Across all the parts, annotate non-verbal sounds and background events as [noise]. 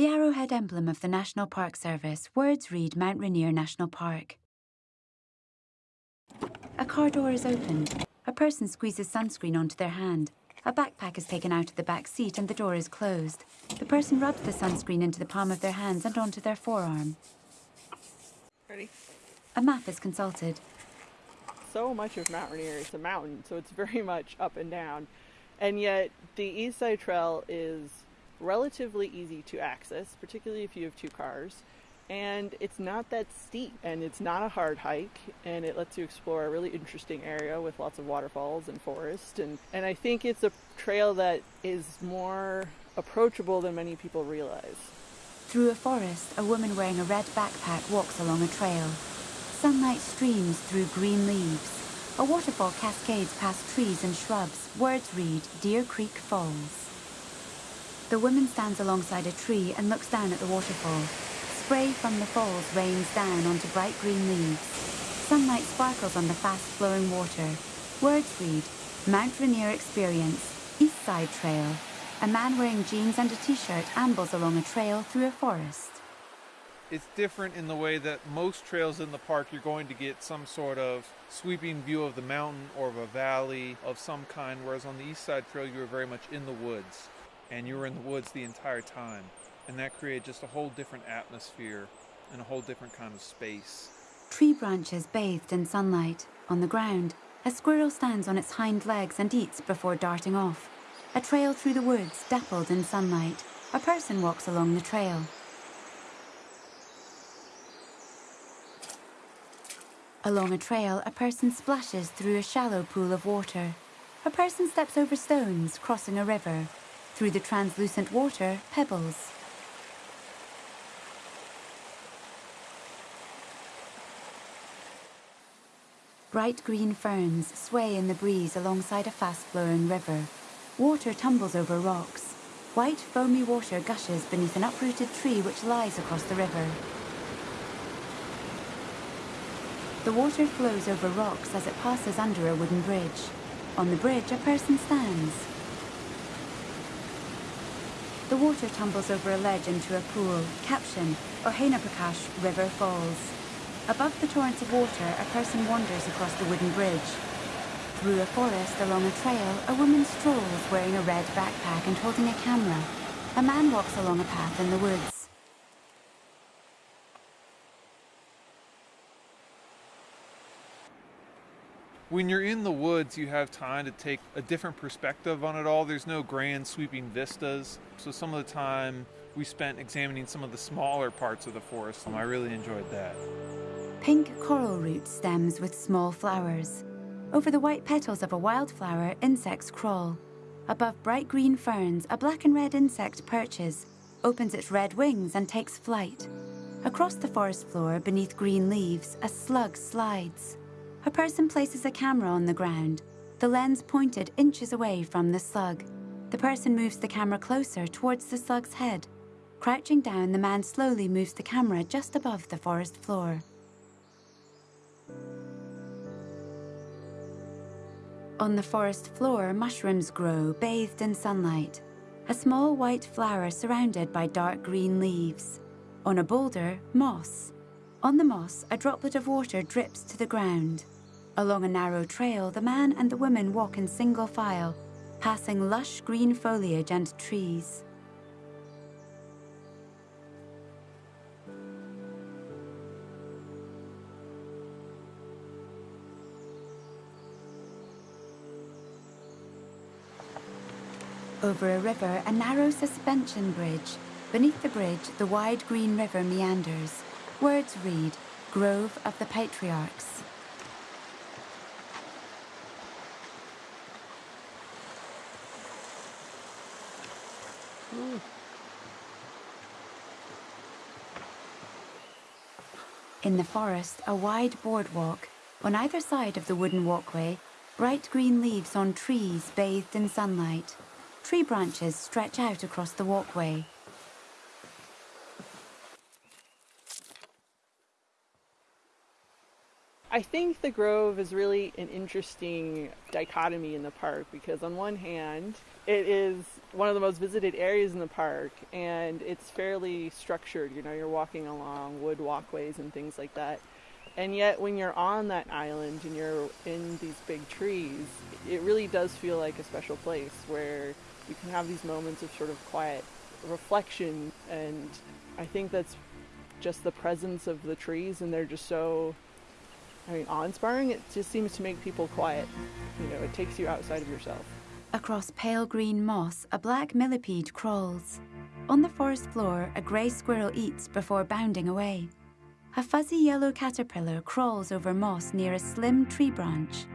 the arrowhead emblem of the National Park Service, words read Mount Rainier National Park. A car door is opened. A person squeezes sunscreen onto their hand. A backpack is taken out of the back seat and the door is closed. The person rubs the sunscreen into the palm of their hands and onto their forearm. Ready? A map is consulted. So much of Mount Rainier is a mountain, so it's very [laughs] much up and down. And yet, the East Side Trail is relatively easy to access, particularly if you have two cars. And it's not that steep, and it's not a hard hike, and it lets you explore a really interesting area with lots of waterfalls and forest. And, and I think it's a trail that is more approachable than many people realize. Through a forest, a woman wearing a red backpack walks along a trail. Sunlight streams through green leaves. A waterfall cascades past trees and shrubs. Words read Deer Creek Falls. The woman stands alongside a tree and looks down at the waterfall. Spray from the falls rains down onto bright green leaves. Sunlight sparkles on the fast-flowing water. Words read Mount Rainier Experience, East Side Trail. A man wearing jeans and a t-shirt ambles along a trail through a forest. It's different in the way that most trails in the park you're going to get some sort of sweeping view of the mountain or of a valley of some kind, whereas on the East Side Trail you are very much in the woods and you were in the woods the entire time. And that created just a whole different atmosphere and a whole different kind of space. Tree branches bathed in sunlight. On the ground, a squirrel stands on its hind legs and eats before darting off. A trail through the woods dappled in sunlight. A person walks along the trail. Along a trail, a person splashes through a shallow pool of water. A person steps over stones, crossing a river. Through the translucent water, pebbles. Bright green ferns sway in the breeze alongside a fast-flowing river. Water tumbles over rocks. White, foamy water gushes beneath an uprooted tree which lies across the river. The water flows over rocks as it passes under a wooden bridge. On the bridge, a person stands. The water tumbles over a ledge into a pool. Caption, Ohanapecosh River Falls. Above the torrents of water, a person wanders across the wooden bridge. Through a forest along a trail, a woman strolls wearing a red backpack and holding a camera. A man walks along a path in the woods. When you're in the woods, you have time to take a different perspective on it all. There's no grand sweeping vistas. So some of the time we spent examining some of the smaller parts of the forest, and I really enjoyed that. Pink coral root stems with small flowers. Over the white petals of a wildflower, insects crawl. Above bright green ferns, a black and red insect perches, opens its red wings and takes flight. Across the forest floor, beneath green leaves, a slug slides. A person places a camera on the ground, the lens pointed inches away from the slug. The person moves the camera closer towards the slug's head. Crouching down, the man slowly moves the camera just above the forest floor. On the forest floor, mushrooms grow, bathed in sunlight. A small white flower surrounded by dark green leaves. On a boulder, moss. On the moss, a droplet of water drips to the ground. Along a narrow trail, the man and the woman walk in single file, passing lush green foliage and trees. Over a river, a narrow suspension bridge. Beneath the bridge, the wide green river meanders. Words read, Grove of the Patriarchs. In the forest, a wide boardwalk. On either side of the wooden walkway, bright green leaves on trees bathed in sunlight. Tree branches stretch out across the walkway. I think the Grove is really an interesting dichotomy in the park because, on one hand, it is one of the most visited areas in the park and it's fairly structured. You know, you're walking along wood walkways and things like that. And yet, when you're on that island and you're in these big trees, it really does feel like a special place where you can have these moments of sort of quiet reflection. And I think that's just the presence of the trees, and they're just so I mean, awe-inspiring. It just seems to make people quiet. You know, it takes you outside of yourself. Across pale green moss, a black millipede crawls. On the forest floor, a grey squirrel eats before bounding away. A fuzzy yellow caterpillar crawls over moss near a slim tree branch.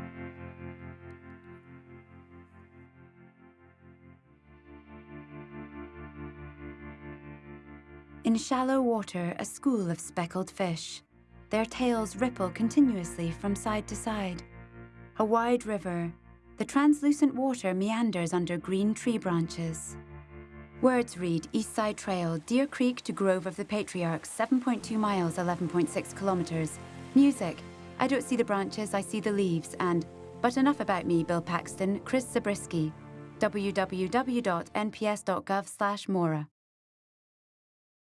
In shallow water, a school of speckled fish. Their tails ripple continuously from side to side. A wide river, the translucent water meanders under green tree branches. Words read East Side Trail, Deer Creek to Grove of the Patriarchs, 7.2 miles, 11.6 kilometers. Music, I don't see the branches, I see the leaves, and But enough about me, Bill Paxton, Chris Zabriskie, www.nps.gov slash Mora.